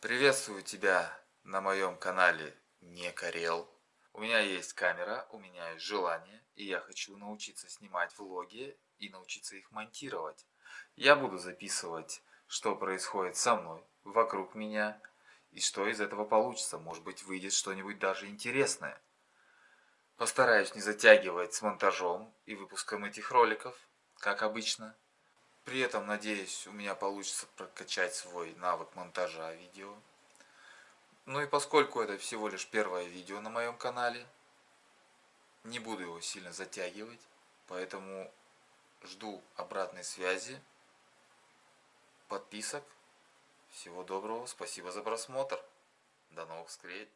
Приветствую тебя на моем канале Не Карел. У меня есть камера, у меня есть желание, и я хочу научиться снимать влоги и научиться их монтировать. Я буду записывать, что происходит со мной, вокруг меня, и что из этого получится. Может быть выйдет что-нибудь даже интересное. Постараюсь не затягивать с монтажом и выпуском этих роликов, как обычно. При этом, надеюсь, у меня получится прокачать свой навык монтажа видео. Ну и поскольку это всего лишь первое видео на моем канале, не буду его сильно затягивать, поэтому жду обратной связи, подписок. Всего доброго, спасибо за просмотр. До новых встреч.